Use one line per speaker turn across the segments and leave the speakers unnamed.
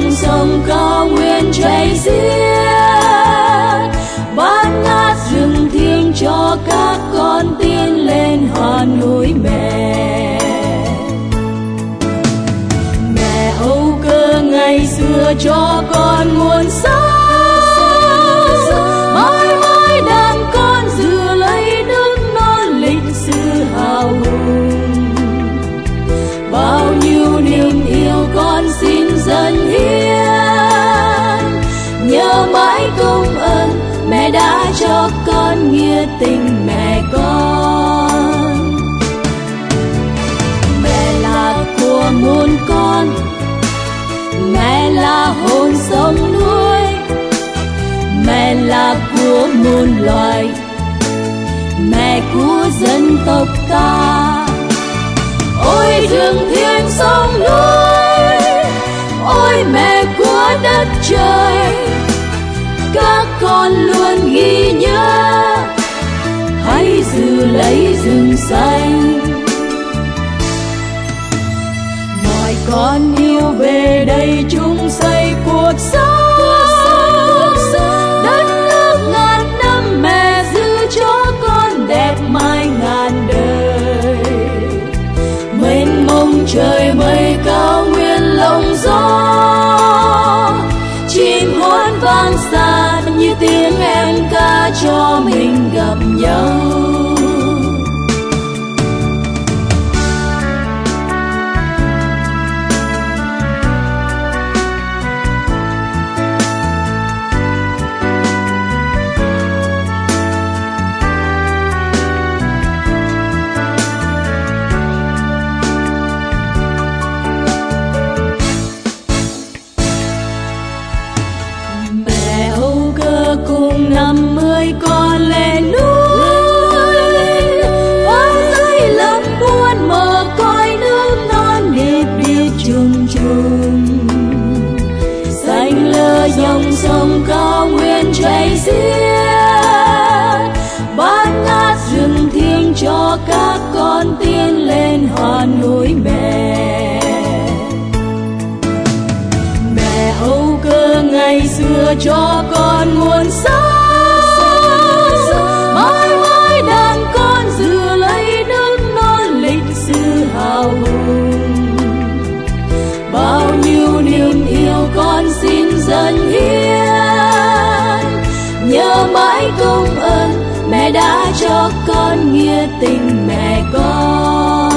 dòng sông cao nguyên chảy xiết. Ban ngát rừng thiêng cho các con tiên lên hoa núi mẹ. Mẹ âu cơ ngày xưa cho con muôn sắc xin hiến nhớ mãi công ơn, mẹ đã cho con nghĩa tình mẹ con. Mẹ là của muôn con, mẹ là hồn sống nuôi mẹ là của muôn loài, mẹ của dân tộc ta. Ôi thương thiên trời các con luôn ghi nhớ, hãy giữ lấy rừng xanh. Mọi con yêu về đây chung xây cuộc sống. Đất nước tiếng em ca cho mình gặp nhau. Ngày xưa cho con nguồn sống. Mãi mãi đàn con dừa lấy nước non lịch sử hào hùng. Bao nhiêu niềm yêu con xin dâng hiến. Nhớ mãi công ơn, mẹ đã cho con nghĩa tình mẹ con.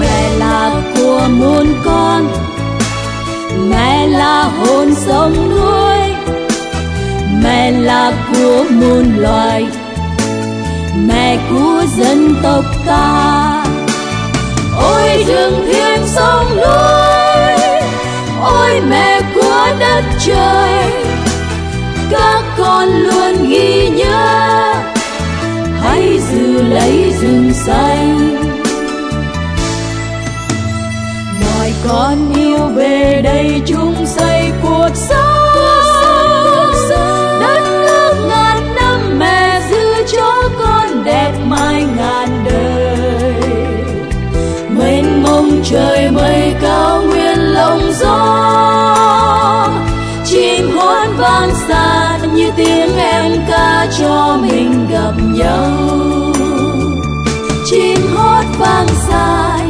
Mẹ là của muôn con là hồn sống nuôi. Mẹ là của muôn loài. Mẹ của dân tộc ta. Ôi rừng thiêng sông núi ôi mẹ của đất trời. Các con luôn ghi nhớ. Hãy giữ lấy rừng xanh tiếng em ca cho mình gặp nhau. Chim hót vang xa